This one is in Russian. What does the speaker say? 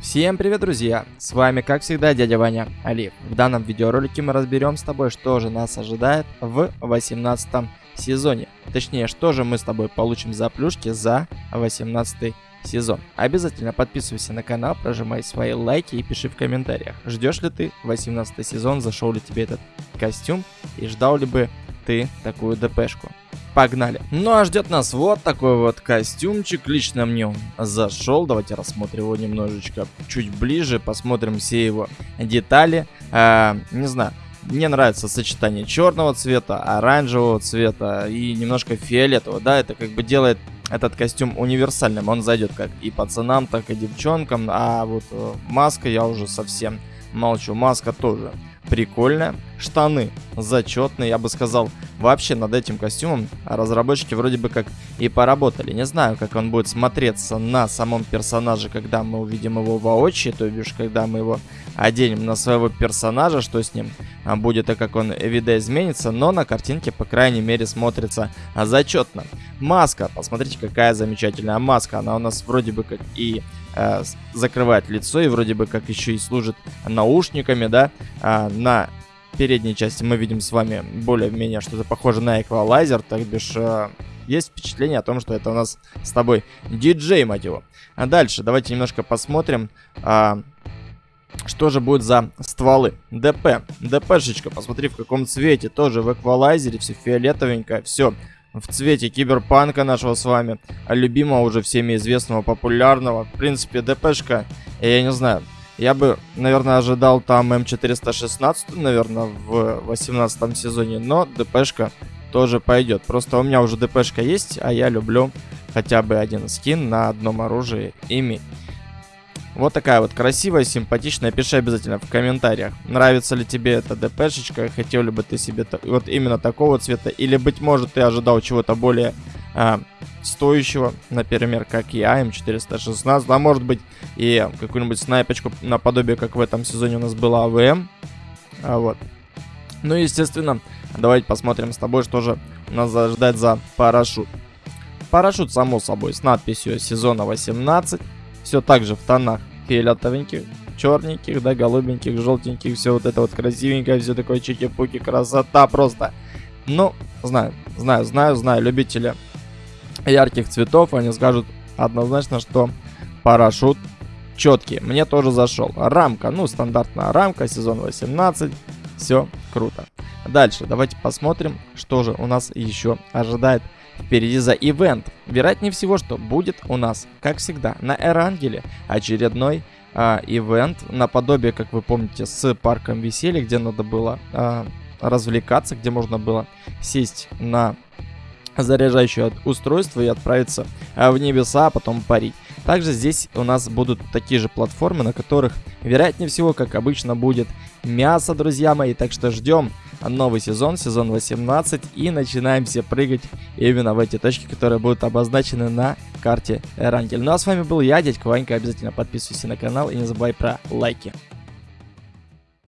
Всем привет, друзья! С вами, как всегда, дядя Ваня Алиев. В данном видеоролике мы разберем с тобой, что же нас ожидает в 18 сезоне. Точнее, что же мы с тобой получим за плюшки за 18 сезон. Обязательно подписывайся на канал, прожимай свои лайки и пиши в комментариях. Ждешь ли ты 18 сезон, зашел ли тебе этот костюм и ждал ли бы ты такую ДПшку. Погнали. Ну а ждет нас вот такой вот костюмчик. Лично мне он зашел. Давайте рассмотрим его немножечко чуть ближе. Посмотрим все его детали. А, не знаю. Мне нравится сочетание черного цвета, оранжевого цвета и немножко фиолетового. Да, это как бы делает этот костюм универсальным. Он зайдет как и пацанам, так и девчонкам. А вот э, маска я уже совсем молчу. Маска тоже прикольная. Штаны зачетные, я бы сказал. Вообще над этим костюмом разработчики вроде бы как и поработали. Не знаю, как он будет смотреться на самом персонаже, когда мы увидим его воочию, то бишь, когда мы его оденем на своего персонажа, что с ним а, будет и как он видоизменится, но на картинке, по крайней мере, смотрится зачетно. Маска, посмотрите, какая замечательная маска. Она у нас вроде бы как и э, закрывает лицо и вроде бы как еще и служит наушниками, да. А, на передней части мы видим с вами более-менее что-то похоже на эквалайзер, так бишь э, есть впечатление о том, что это у нас с тобой диджей, мать его. А дальше давайте немножко посмотрим, э, что же будет за стволы. ДП, ДПшечка, посмотри в каком цвете, тоже в эквалайзере, все фиолетовенькое, все в цвете киберпанка нашего с вами, любимого уже всеми известного, популярного. В принципе, ДПшка, я не знаю, я бы, наверное, ожидал там М416, наверное, в 18 сезоне, но ДПшка тоже пойдет. Просто у меня уже ДПшка есть, а я люблю хотя бы один скин на одном оружии иметь. Вот такая вот красивая, симпатичная. Пиши обязательно в комментариях, нравится ли тебе эта ДПшечка, хотел ли бы ты себе вот именно такого цвета, или, быть может, ты ожидал чего-то более а, стоящего, например, как я, М416, а может быть и какую-нибудь снайпочку наподобие, как в этом сезоне у нас была АВМ. А, вот. Ну естественно, давайте посмотрим с тобой, что же нас ждать за парашют. Парашют, само собой, с надписью сезона 18. Все так же в тонах фиолетовеньких, черненьких, да, голубеньких, желтеньких, все вот это вот красивенькое, все такое чики-пуки, красота просто. Ну, знаю, знаю, знаю, знаю, любители ярких цветов, они скажут однозначно, что парашют четкий. Мне тоже зашел. Рамка, ну, стандартная рамка, сезон 18. Все круто. Дальше, давайте посмотрим, что же у нас еще ожидает впереди за ивент. Вероятнее всего, что будет у нас, как всегда, на Эрангеле очередной а, ивент, наподобие, как вы помните, с парком веселья, где надо было а, развлекаться, где можно было сесть на заряжающее устройство и отправиться а, в небеса, а потом парить. Также здесь у нас будут такие же платформы, на которых, вероятнее всего, как обычно, будет мясо, друзья мои. Так что ждем новый сезон, сезон 18, и начинаемся прыгать именно в эти точки, которые будут обозначены на карте Эрангель. Ну а с вами был я, дядька Ванька. Обязательно подписывайся на канал и не забывай про лайки.